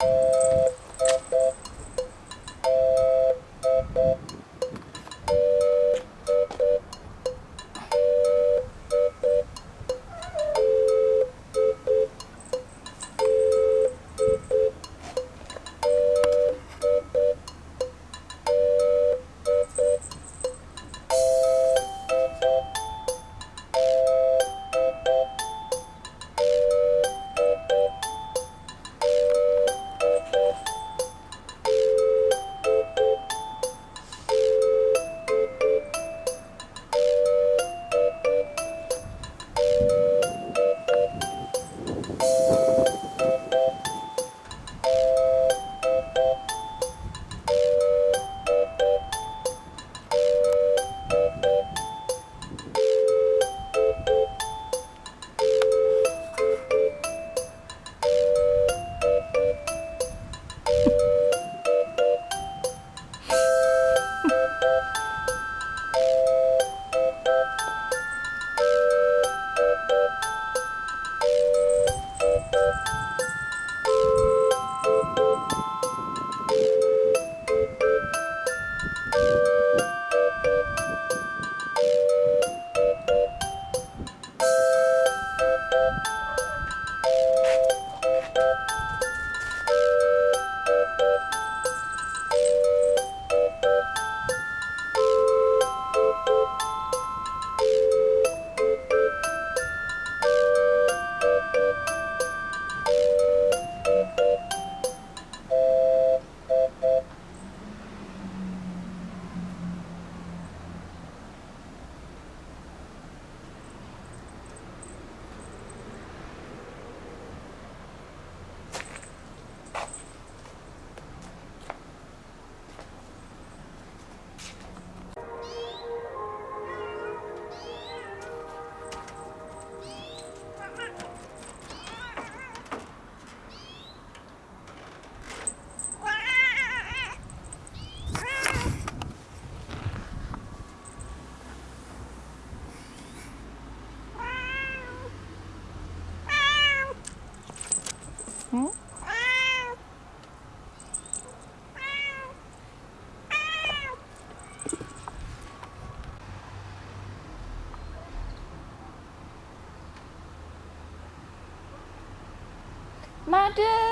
you Madam.